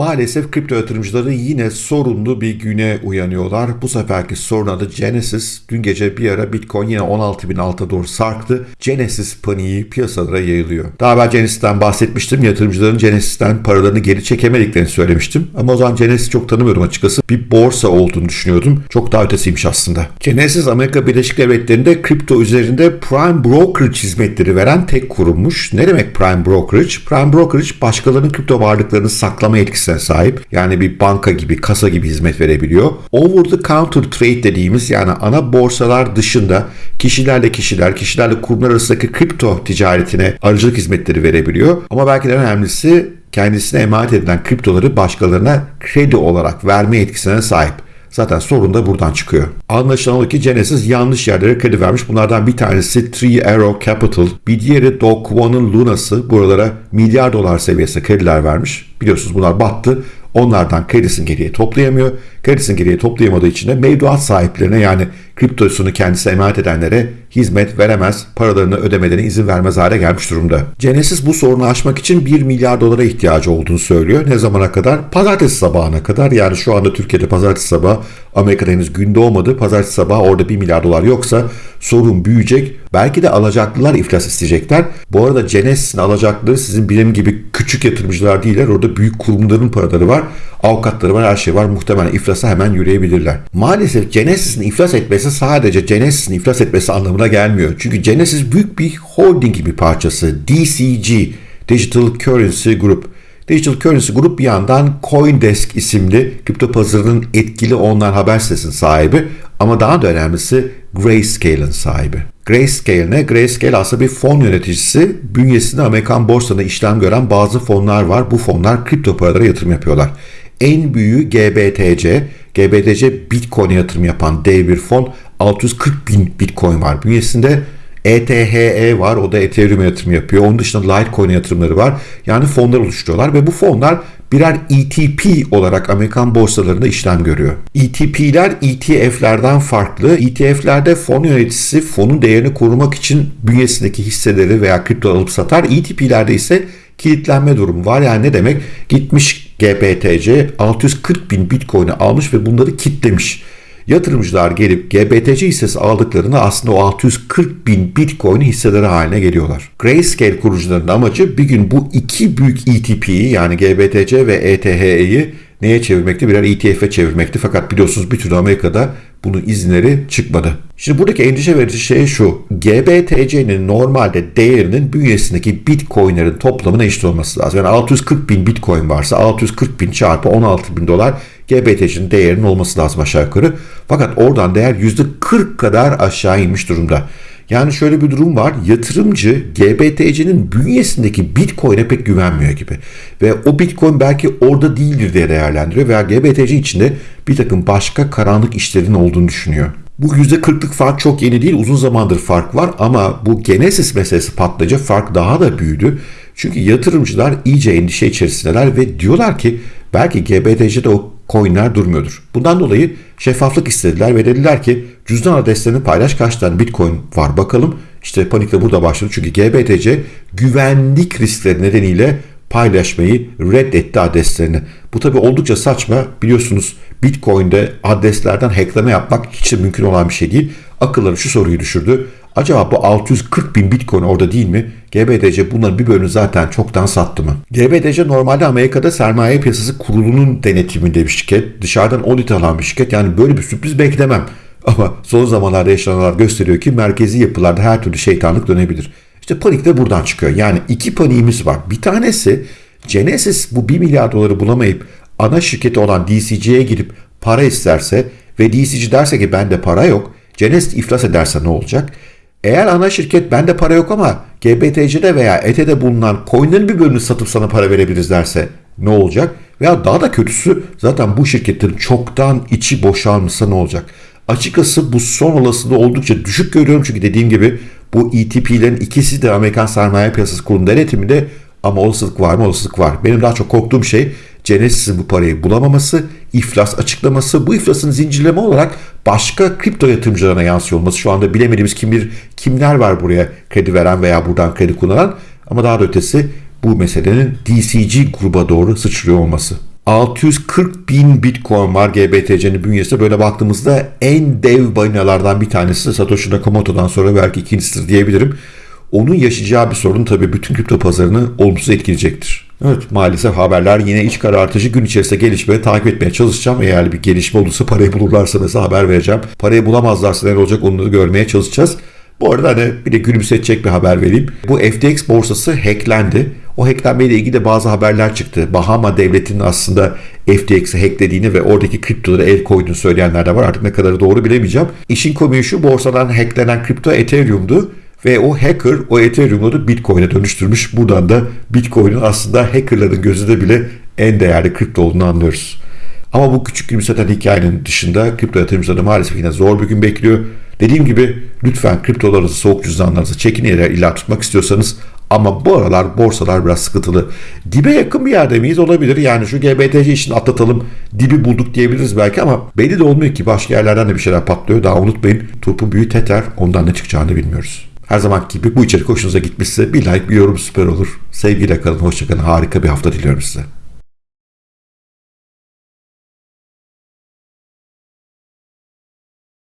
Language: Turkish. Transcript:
Maalesef kripto yatırımcıları yine sorunlu bir güne uyanıyorlar. Bu seferki sorun adı Genesis. Dün gece bir ara Bitcoin yine 16 bin alta doğru sarktı. Genesis paniği piyasalara yayılıyor. Daha evvel Genesis'ten bahsetmiştim. Yatırımcıların Genesis'ten paralarını geri çekemediklerini söylemiştim. Ama o zaman Genesis çok tanımıyordum açıkçası. Bir borsa olduğunu düşünüyordum. Çok daha ötesiymiş aslında. Genesis Amerika Birleşik Devletleri'nde kripto üzerinde Prime Brokerage hizmetleri veren tek kurummuş. Ne demek Prime Brokerage? Prime Brokerage başkalarının kripto varlıklarını saklama etkisine sahip. Yani bir banka gibi, kasa gibi hizmet verebiliyor. Over the counter trade dediğimiz yani ana borsalar dışında kişilerle kişiler, kişilerle kurumlar arasındaki kripto ticaretine aracılık hizmetleri verebiliyor. Ama belki de önemlisi kendisine emanet edilen kriptoları başkalarına kredi olarak verme etkisine sahip. Zaten sorun da buradan çıkıyor. Anlaşılan o ki Genesis yanlış yerlere kredi vermiş. Bunlardan bir tanesi Three Arrow Capital, bir diğeri Do Kwon'un Luna'sı buralara milyar dolar seviyesinde krediler vermiş. Biliyorsunuz bunlar battı. Onlardan kredisini geriye toplayamıyor. Kredisini geriye toplayamadığı için de mevduat sahiplerine yani kriptosunu kendisine emanet edenlere hizmet veremez, paralarını ödemelerine izin vermez hale gelmiş durumda. Genesis bu sorunu aşmak için 1 milyar dolara ihtiyacı olduğunu söylüyor. Ne zamana kadar? Pazartesi sabahına kadar. Yani şu anda Türkiye'de pazartesi sabahı Amerika'da henüz gün doğmadı. Pazartesi sabahı orada 1 milyar dolar yoksa sorun büyüyecek. Belki de alacaklılar iflas isteyecekler. Bu arada Genesis'in alacaklıları sizin benim gibi küçük yatırımcılar değiller. Orada büyük kurumların paraları var. Avukatları var, her şey var. Muhtemelen iflasa hemen yürüyebilirler. Maalesef Genesis'in iflas etmesi sadece Genesis'in iflas etmesi anlamına gelmiyor. Çünkü Genesis büyük bir holding bir parçası. DCG, Digital Currency Group. Digital Currency Group bir yandan Coindesk isimli kripto pazarının etkili online haber sitesinin sahibi ama daha da önemlisi Grayscale'ın sahibi. Grayscale ne? Grayscale aslında bir fon yöneticisi. Bünyesinde Amerikan borsasında işlem gören bazı fonlar var. Bu fonlar kripto paralara yatırım yapıyorlar. En büyüğü GBTC. GBTC Bitcoin'e yatırım yapan dev bir fon. 640 bin Bitcoin var bünyesinde. ETHE var. O da Ethereum yatırım yapıyor. Onun dışında Litecoin yatırımları var. Yani fonlar oluşturuyorlar ve bu fonlar birer ETP olarak Amerikan borsalarında işlem görüyor. ETP'ler ETF'lerden farklı. ETF'lerde fon yöneticisi fonun değerini korumak için bünyesindeki hisseleri veya kripto alıp satar. ETP'lerde ise kilitlenme durumu var. Yani ne demek? Gitmiş GBTC 640 bin Bitcoin'i almış ve bunları kitlemiş. Yatırımcılar gelip GBTC hissesi aldıklarında aslında o 640 bin Bitcoin hisseleri haline geliyorlar. Grayscale kurucularının amacı bir gün bu iki büyük ETP'yi yani GBTC ve ETH'yi neye çevirmekti? Birer ETF'e çevirmekti. Fakat biliyorsunuz bir türlü Amerika'da bunun izinleri çıkmadı. Şimdi buradaki endişe verici şey şu. GBTC'nin normalde değerinin bünyesindeki bitcoinlerin toplamına eşit olması lazım. Yani 640 bin bitcoin varsa 640 bin çarpı 16 bin dolar GBTC'nin değerinin olması lazım aşağı yukarı. Fakat oradan değer %40 kadar aşağı inmiş durumda. Yani şöyle bir durum var. Yatırımcı GBTC'nin bünyesindeki Bitcoin'e pek güvenmiyor gibi. Ve o Bitcoin belki orada değildir diye değerlendiriyor veya GBTC içinde bir takım başka karanlık işlerin olduğunu düşünüyor. Bu %40'lık fark çok yeni değil, uzun zamandır fark var ama bu Genesis meselesi patlayınca fark daha da büyüdü. Çünkü yatırımcılar iyice endişe içerisindeler ve diyorlar ki belki GBTC'de o coinler durmuyordur. Bundan dolayı şeffaflık istediler ve dediler ki cüzdan adreslerini paylaş kaç tane bitcoin var bakalım. İşte panik de burada başladı çünkü GBTC güvenlik riskleri nedeniyle paylaşmayı reddetti adreslerini. Bu tabi oldukça saçma. Biliyorsunuz Bitcoin'de adreslerden hackleme yapmak hiç de mümkün olan bir şey değil. Akılları şu soruyu düşürdü. Acaba bu 640 bin bitcoin orada değil mi? GBTC bunların bir bölümünü zaten çoktan sattı mı? GBTC normalde Amerika'da sermaye piyasası kurulunun denetiminde bir şirket. Dışarıdan audit alan bir şirket. Yani böyle bir sürpriz beklemem. Ama son zamanlarda yaşananlar gösteriyor ki merkezi yapılarda her türlü şeytanlık dönebilir. İşte panik de buradan çıkıyor. Yani iki paniğimiz var. Bir tanesi Genesis bu 1 milyar doları bulamayıp ana şirketi olan DCG'ye gidip para isterse ve DCG derse ki bende para yok. Genesis iflas ederse ne olacak? Eğer ana şirket bende para yok ama GBTC'de veya ETH'de bulunan coinlerin bir bölümünü satıp sana para verebiliriz derse ne olacak? Veya daha da kötüsü zaten bu şirketlerin çoktan içi boşalmışsa ne olacak? Açıkçası bu son olasılığı oldukça düşük görüyorum çünkü dediğim gibi bu ETP'lerin ikisi de Amerikan Sermaye Piyasası Kurulu denetiminde ama olasılık var mı? Olasılık var. Benim daha çok korktuğum şey Genesis'in bu parayı bulamaması, iflas açıklaması, bu iflasın zincirleme olarak başka kripto yatırımcılarına yansıyor olması. Şu anda bilemediğimiz kim bir kimler var buraya kredi veren veya buradan kredi kullanan ama daha da ötesi bu meselenin DCG gruba doğru sıçrıyor olması. 640 bin bitcoin var GBTC'nin bünyesinde. Böyle baktığımızda en dev balinalardan bir tanesi. Satoshi Nakamoto'dan sonra belki ikincisidir diyebilirim. Onun yaşayacağı bir sorun tabii bütün kripto pazarını olumsuz etkileyecektir. Evet maalesef haberler yine iç karartıcı gün içerisinde gelişmeyi takip etmeye çalışacağım. Eğer bir gelişme olursa parayı bulurlarsa mesela haber vereceğim. Parayı bulamazlarsa ne olacak onları görmeye çalışacağız. Bu arada hani bir de gülümsetecek bir haber vereyim. Bu FTX borsası hacklendi. O hacklenmeyle ilgili de bazı haberler çıktı. Bahama devletinin aslında FTX'i hacklediğini ve oradaki kriptolara el koyduğunu söyleyenler de var. Artık ne kadarı doğru bilemeyeceğim. İşin komiği şu borsadan hacklenen kripto Ethereum'du. Ve o hacker o Ethereum'u da Bitcoin'e dönüştürmüş. Buradan da Bitcoin'in aslında hackerların gözünde bile en değerli kripto olduğunu anlıyoruz. Ama bu küçük gülümseten hikayenin dışında kripto yatırımcıları maalesef yine zor bir gün bekliyor. Dediğim gibi lütfen kriptolarınızı, soğuk cüzdanlarınızı çekin yere illa tutmak istiyorsanız ama bu aralar borsalar biraz sıkıntılı. Dibe yakın bir yerde miyiz? Olabilir. Yani şu GBTC işini atlatalım. Dibi bulduk diyebiliriz belki ama belli de olmuyor ki başka yerlerden de bir şeyler patlıyor. Daha unutmayın. Turpun büyü teter. Ondan ne çıkacağını bilmiyoruz. Her zaman gibi bu içerik hoşunuza gitmişse bir like bir yorum süper olur. Sevgiyle kalın, hoşçakalın. Harika bir hafta diliyorum size.